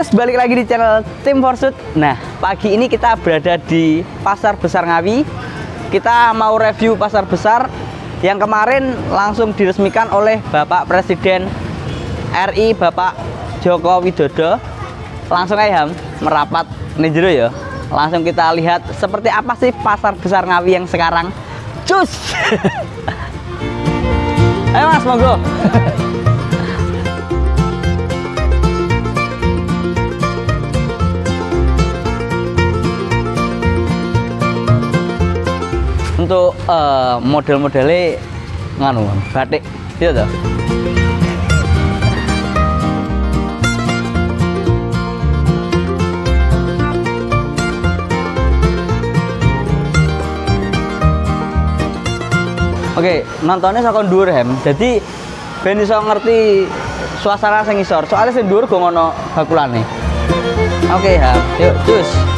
guys, balik lagi di channel Tim Forsut. Nah, pagi ini kita berada di Pasar Besar Ngawi. Kita mau review pasar besar yang kemarin langsung diresmikan oleh Bapak Presiden RI Bapak Joko Widodo. Langsung aja merapat nih jero ya. Langsung kita lihat seperti apa sih pasar besar Ngawi yang sekarang. Cus! Ayo Mas, monggo. untuk uh, model-modelnya nganu batik iya toh Oke, nontonnya saka dhuwur hem. Jadi ben iso ngerti suasana sing isor. Soalnya sing dhuwur go ngono bakulane. Oke, Ham. Yuk, cus.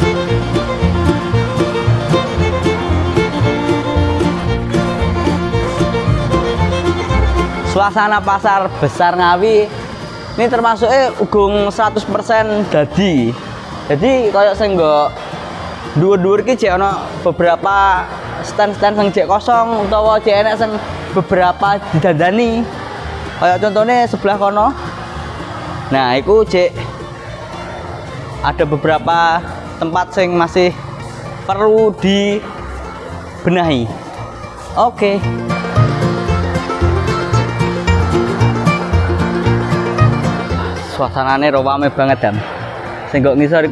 Suasana pasar besar Ngawi ini termasuk eh ugung 100% dadi. Jadi kayak saya nggak dua-dua ono beberapa stand-stand yang cek kosong utawa cek enak yang beberapa didandani. Kayak contohnya sebelah kono. Nah itu cek ada beberapa tempat yang masih perlu dibenahi. Oke. okay. Suasananya rame banget dan sehingga ngisor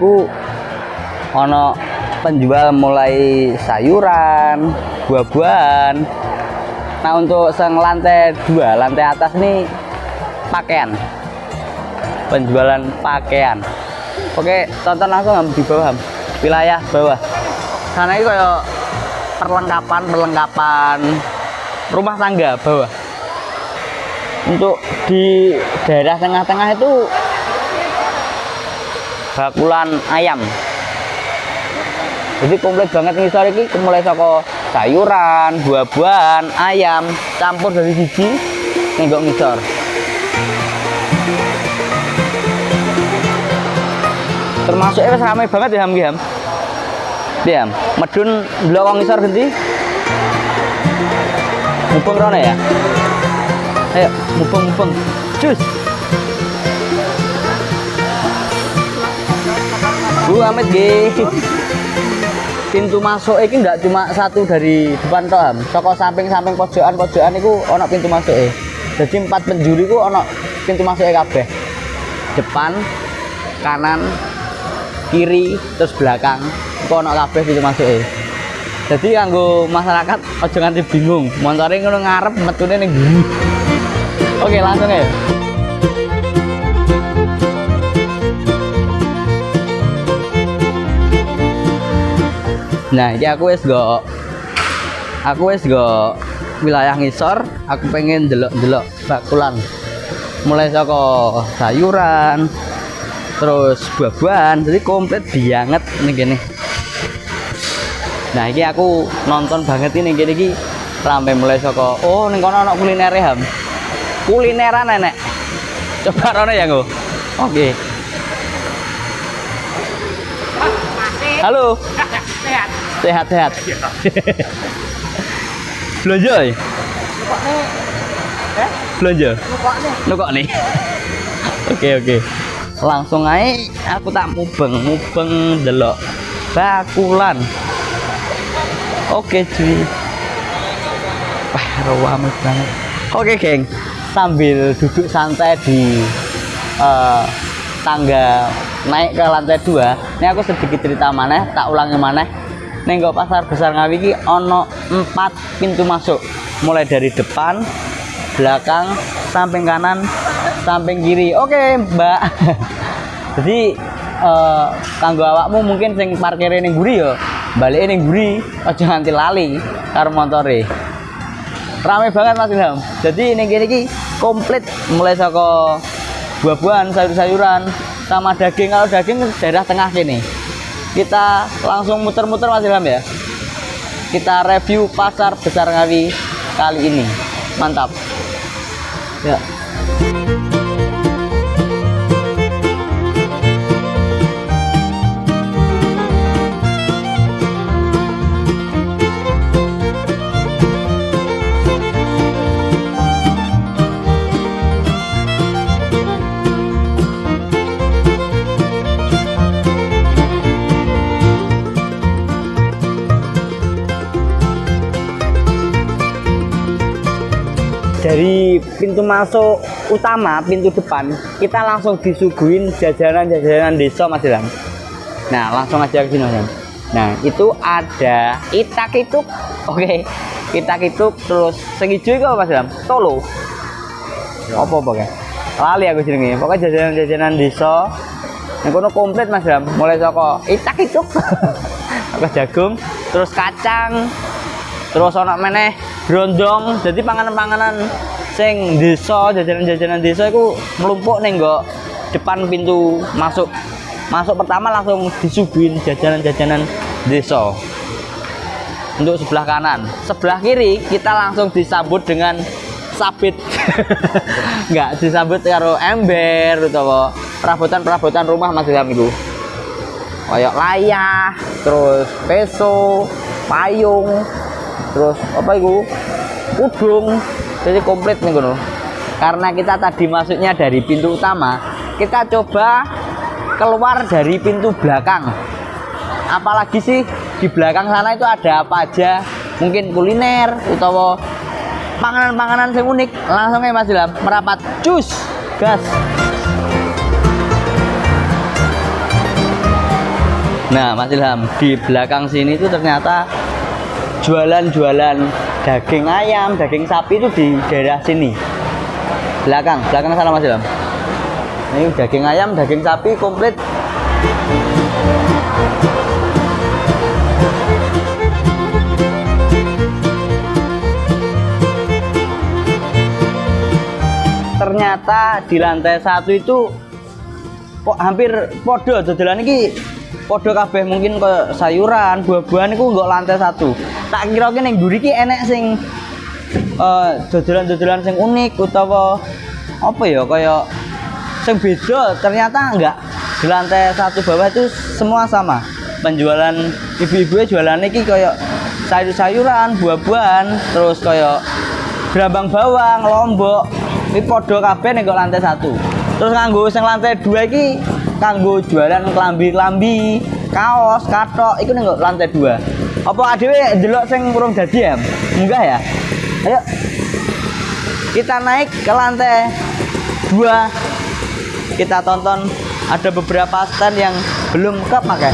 ono penjual mulai sayuran buah-buahan. Nah untuk sang lantai dua lantai atas ini pakaian. Penjualan pakaian. Oke tonton langsung di bawah wilayah bawah. Sana itu kayak perlengkapan perlengkapan rumah tangga bawah untuk di daerah tengah-tengah itu bakulan ayam. Jadi komplit banget nih sore ini mulai soko sayuran buah-buahan ayam campur dari siji nenggok ngisor. Termasuk ini ramai banget ya ham ham? Ya medun belakang ngisor ganti mumpung rona ya? Ayo mumpung cus. Bu Amit G pintu masuk ini enggak cuma satu dari depan toh toko samping-samping pojokan-pojokan itu ono pintu masuk eh jadi empat penjuri itu ono pintu masuk eh kabeh. Depan kanan kiri terus belakang. Itu ono kabeh pintu masuk eh jadi kanggo masyarakat ojo nganti bingung. Montore ngono ngarep metune ning oke langsung ya nah ini aku wis go. Aku wis go wilayah ngisor aku pengen delok-delok bakulan mulai saka sayuran terus buah-buahan jadi komplit banget nih gini nah ini aku nonton banget ini gini gini sampai mulai saka oh nih kono anak kuliner ham kulineran nenek. Coba rone ya oke. Okay. halo. Sehat. Sehat sehat. Belanja ya belanja? Nukok nih. Oke oke. Langsung aja aku tak mubeng mubeng delok bakulan. Oke cuy wah rawame banget. Oke geng sambil duduk santai di uh, tangga naik ke lantai dua. Ini aku sedikit cerita mana tak ulangi mana Nenggo pasar besar Ngawi ini ono empat pintu masuk. Mulai dari depan belakang samping kanan samping kiri. Oke mbak. Jadi uh, kanggo awakmu mungkin sing parkir ini guri yo. Balik ini guri aja nganti lali karo motore rame banget mas Ilham. Jadi ini gini komplit. Mulai saka buah-buahan sayur-sayuran sama daging. Kalau daging daerah tengah sini. Kita langsung muter-muter Mas Ilham ya. Kita review pasar besar Ngawi kali ini. Mantap. Ya dari pintu masuk utama pintu depan kita langsung disuguhin jajanan-jajanan desa Mas Ilham. Nah langsung aja ke sini Mas Ilham. Nah itu ada itak itu oke itak itu terus sing apa Mas Ilham? Tolo apa apa kayak lali aku jenenge. Pokoknya jajanan-jajanan desa. Yang kono komplit Mas Ilham. Mulai saka itak itu apa jagung terus kacang terus ono meneh brondong jadi panganan-panganan sing desa jajanan-jajanan desa itu melumpuk nih kok depan pintu masuk. Masuk pertama langsung disuguhin jajanan-jajanan desa. Untuk sebelah kanan. Sebelah kiri kita langsung disambut dengan sabit. Enggak disambut karo ember atau perabotan-perabotan rumah masih dalam itu kayak layah terus peso payung terus apa itu? Udung. Jadi komplit nih kono karena kita tadi masuknya dari pintu utama kita coba keluar dari pintu belakang. Apalagi sih di belakang sana itu ada apa aja? Mungkin kuliner atau panganan-panganan yang unik. Langsung ya mas Ilham merapat. Cus gas. Nah mas Ilham di belakang sini itu ternyata jualan-jualan daging ayam, daging sapi itu di daerah sini. Belakang, belakang sana Mas Ilham. Ini daging ayam, daging sapi komplit. Ternyata di lantai satu itu kok hampir podo dodolan ini podo kabeh mungkin ke sayuran, buah-buahan itu nggak lantai satu. Tak kira kira yang gurih enek sing uh, dodolan-dodolan sing unik utawa apa ya kayak sing beda ternyata enggak di lantai satu bawah itu semua sama. Penjualan ibu-ibu jualan ini kayak sayur-sayuran buah-buahan terus kayak gerabang bawang lombok. Ini podo kabeh nih lantai satu. Terus nganggo sing lantai dua ini kanggo jualan klambi-klambi, kaos, katok, itu nih lantai dua. Apa adewe delok sing urung dadi ya? Enggak ya? Ayo. Kita naik ke lantai dua. Kita tonton ada beberapa stand yang belum kepakai.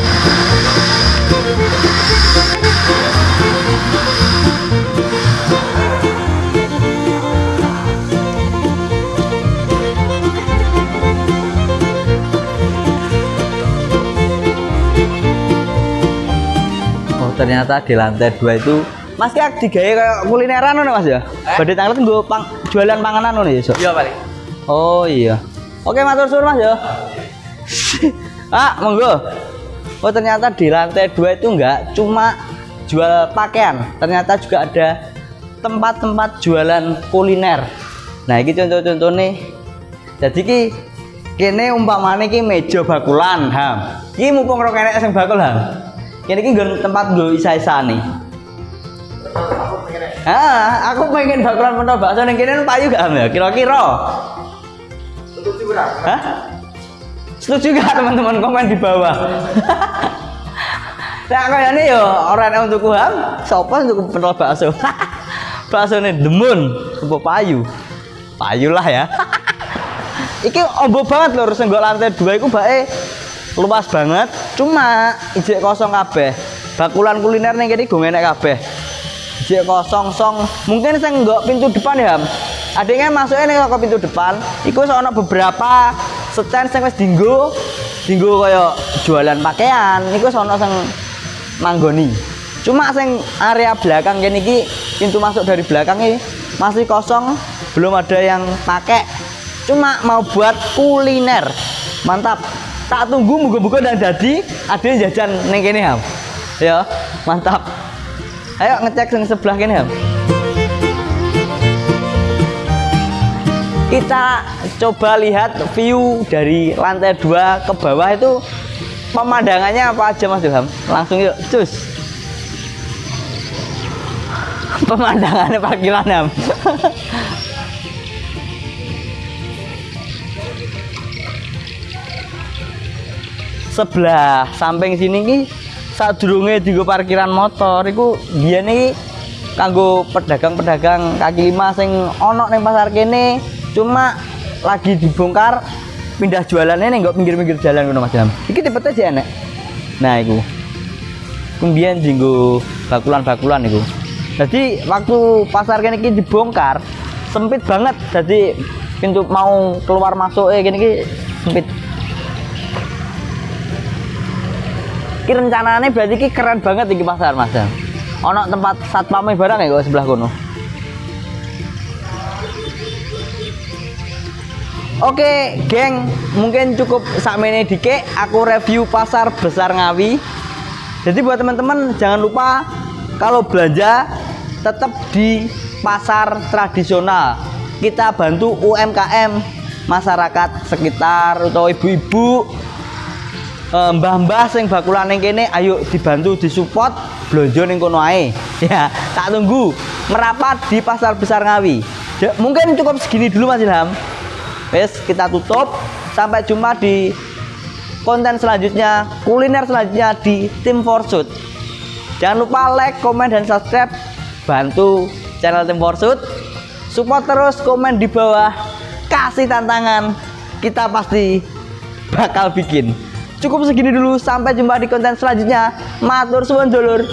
Ternyata di lantai dua itu Mas kayak digaya kayak kulineran nih Mas ya? Eh? Badhe tanglet nggo pang, jualan panganan nih ya, Iya, paling. Oh iya. Oke, matur suwun Mas ya. ah, monggo. Oh, ternyata di lantai dua itu enggak cuma jual pakaian, ternyata juga ada tempat-tempat jualan kuliner. Nah, ini contoh-contoh nih. Jadi ki kene umpamane ki meja bakulan, Ham. Ki mumpung rok enek sing bakul, Ham. Ini ki tempat gue isa-isa nih. Ah, aku pengen bakalan mencoba bakso ning kene payu gak ya? Kira-kira. Setuju ora? Hah? Setuju gak teman-teman komen di bawah? Nah, kayaknya yo orang untuk kuham, sopan untuk pentol bakso. bakso nih demun, apa payu? Payu lah ya. Iki ombo banget lho, senggol lantai dua itu bae luas banget. Cuma ijek kosong kabeh. Bakulan kuliner nih kene gue enek kabeh. Ijek kosong song. Mungkin saya nggak pintu depan ya adanya masuknya nih ke pintu depan. Iku soalnya beberapa stand sing wis dinggo dinggo kaya jualan pakaian. Iku sono sing manggoni. Cuma sing area belakang kene iki pintu masuk dari belakang ini masih kosong. Belum ada yang pakai. Cuma mau buat kuliner. Mantap tak tunggu muga-muga dan jadi. Ada jajan neng kene ham. Ya mantap. Ayo ngecek yang sebelah kene ham. Kita coba lihat view dari lantai dua ke bawah itu pemandangannya apa aja mas Ilham langsung yuk cus. Pemandangannya parkiran ham sebelah samping sini ki saat durunge di parkiran motor itu dia nih kanggo pedagang-pedagang kaki lima sing ono neng pasar kene cuma lagi dibongkar pindah jualannya nih nggak pinggir-pinggir jalan ngono Mas Ilham. Iki tipe aja enek. Nah, iku. Kemudian jinggo bakulan-bakulan iku. Jadi waktu pasar kene iki dibongkar sempit banget. Jadi pintu mau keluar masuk eh gini iki sempit. Ki rencananya berarti ki keren banget iki pasar Mas. Ono tempat satpam barang ya kok sebelah kono. Oke, geng, mungkin cukup sakmene dike aku review pasar besar Ngawi. Jadi buat teman-teman jangan lupa kalau belanja tetap di pasar tradisional. Kita bantu UMKM masyarakat sekitar atau ibu-ibu mbah-mbah sing bakulan ning kene ayo dibantu disupport blonjo ning kono ae. Ya, tak tunggu merapat di pasar besar Ngawi. Ja- Mungkin cukup segini dulu Mas Ilham. Wes kita tutup. Sampai jumpa di konten selanjutnya, kuliner selanjutnya di Tim Forsut. Jangan lupa like, komen, dan subscribe. Bantu channel Tim Forsut. Support terus, komen di bawah. Kasih tantangan. Kita pasti bakal bikin. Cukup segini dulu. Sampai jumpa di konten selanjutnya. Matur suwun dulur.